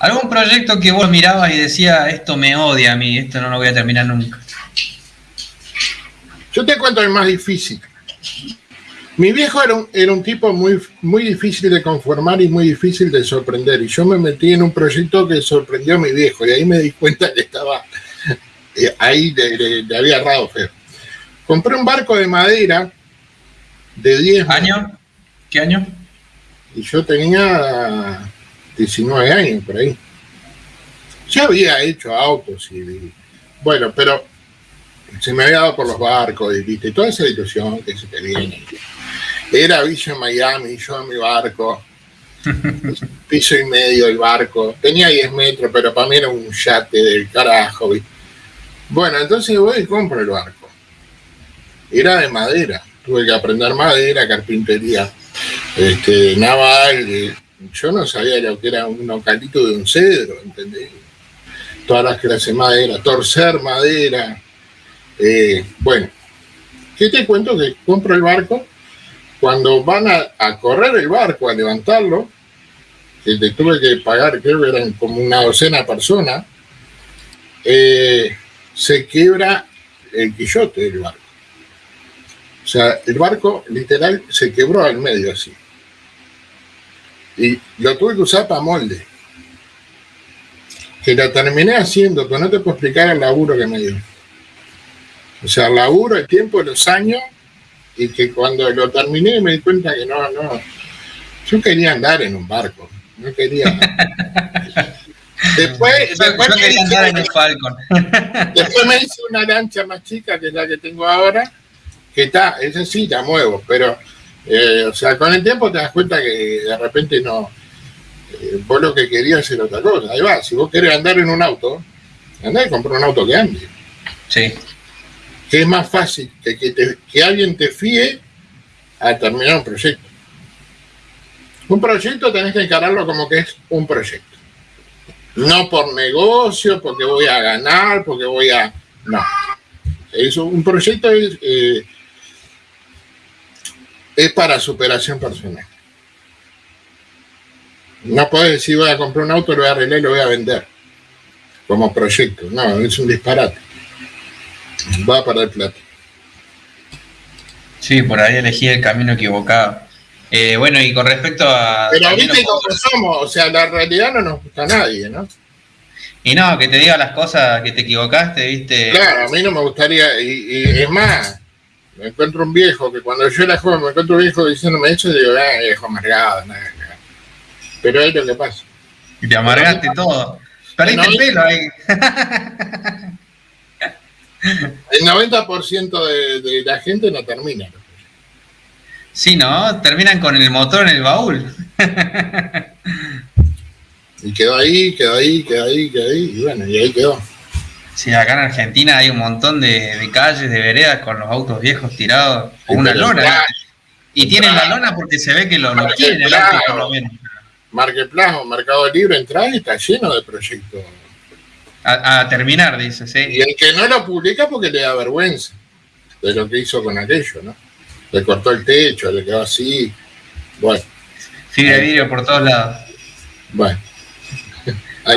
¿Algún proyecto que vos mirabas y decía, esto me odia a mí, esto no lo voy a terminar nunca? Yo te cuento el más difícil. Mi viejo era un, era un tipo muy, muy difícil de conformar y muy difícil de sorprender. Y yo me metí en un proyecto que sorprendió a mi viejo. Y ahí me di cuenta que estaba eh, ahí, le, había errado feo. Compré un barco de madera de 10 ¿Año? ¿Qué año? Y yo tenía 19 años por ahí. Ya había hecho autos y, bueno, pero se me había dado por los barcos y viste toda esa ilusión que se te viene. Era Villa Miami, yo en mi barco, piso y medio el barco, tenía 10 metros, pero para mí era un yate del carajo. Bueno, entonces voy y compro el barco. Era de madera, tuve que aprender madera, carpintería, este, naval. Yo no sabía lo que era un ocalito de un cedro, ¿entendés? Todas las clases de madera, torcer madera. Eh, bueno, ¿qué te cuento? Que compro el barco cuando van a, correr el barco, a levantarlo, que te tuve que pagar, creo que eran como una docena de personas, eh, se quiebra el quillote del barco. O sea, el barco literal se quebró al medio así. Y lo tuve que usar para molde. Que lo terminé haciendo, pero no te puedo explicar el laburo que me dio. O sea, el laburo, el tiempo, los años y que cuando lo terminé me di cuenta que no, no, yo quería andar en un barco, no quería... Después, después, me hice, después me hice una lancha más chica que la que tengo ahora, que está, esa sí la muevo, pero, eh, o sea, con el tiempo te das cuenta que de repente no, eh, vos lo que querías era otra cosa. Ahí va, si vos querés andar en un auto, andá y compra un auto que ande. Sí que es más fácil que, que, alguien te fíe a terminar un proyecto. Un proyecto tenés que encararlo como que es un proyecto. No por negocio, porque voy a ganar, porque voy a... No. Eso, un proyecto es, eh, es para superación personal. No puedes decir voy a comprar un auto, lo voy a arreglar y lo voy a vender como proyecto. No, es un disparate va a perder plata. Sí, por ahí elegí el camino equivocado. Eh, bueno, y con respecto a... Pero viste cómo somos, o sea, la realidad no nos gusta a nadie, ¿no? Y no, que te diga las cosas que te equivocaste, ¿viste? Claro, a mí no me gustaría, y, es más, me encuentro un viejo, que cuando yo era joven me encuentro un viejo diciéndome eso, y digo, ah, viejo amargado, nada, nada. Pero es lo que pasa. Y te amargaste todo. Perdiste el pelo ahí. El 90% de, de, la gente no termina. Sí, ¿no? Terminan con el motor en el baúl. y quedó ahí, quedó ahí, quedó ahí, quedó ahí, y bueno, y ahí quedó. Sí, acá en Argentina hay un montón de, calles, de veredas con los autos viejos tirados, con una lona. y tienen la lona porque se ve que lo, lo quieren el auto por lo menos. Marketplace Mercado Libre, entra y está lleno de proyectos a, terminar, dice, sí. Y el que no lo publica porque le da vergüenza de lo que hizo con aquello, ¿no? Le cortó el techo, le quedó así. Bueno. Fibra de vidrio por todos lados. Bueno.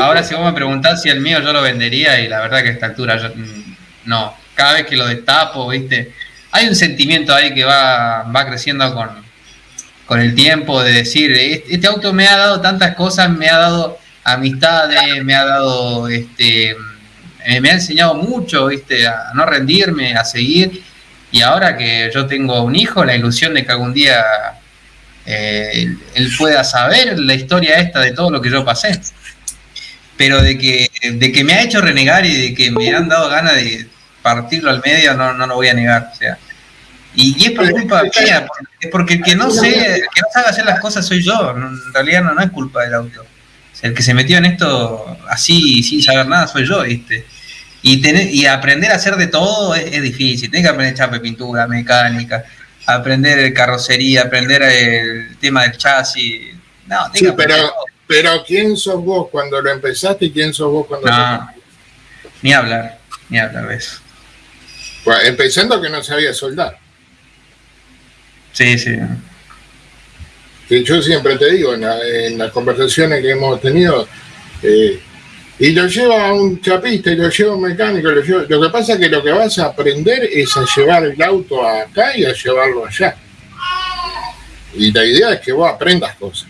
Ahora, si vos me preguntás si el mío yo lo vendería, y la verdad que a esta altura yo, mm, no. Cada vez que lo destapo, ¿viste? Hay un sentimiento ahí que va, va creciendo con, con el tiempo de decir, este auto me ha dado tantas cosas, me ha dado amistades, me ha dado, este, me ha enseñado mucho, viste, a no rendirme, a seguir. Y ahora que yo tengo un hijo, la ilusión de que algún día eh, él pueda saber la historia esta de todo lo que yo pasé. Pero de que, de que me ha hecho renegar y de que me han dado ganas de partirlo al medio, no, no lo voy a negar. O sea, y, es por culpa mía, es porque el que no sé, que no sabe hacer las cosas soy yo. En realidad no, no es culpa del auto el que se metió en esto así, sin saber nada, soy yo, ¿viste? Y, tener, y aprender a hacer de todo es, difícil. Tienes que aprender chape, pintura, mecánica, aprender carrocería, aprender el tema del chasis. No, sí, pero, pero ¿quién sos vos cuando lo empezaste y quién sos vos cuando no, Ni hablar, ni hablar de eso. empezando que no sabía soldar. Sí, sí yo siempre te digo, en, las conversaciones que hemos tenido, Eh, y lo lleva a un chapista y lo lleva a un mecánico. Lo, lo que pasa es que lo que vas a aprender es a llevar el auto acá y a llevarlo allá. Y la idea es que vos aprendas cosas.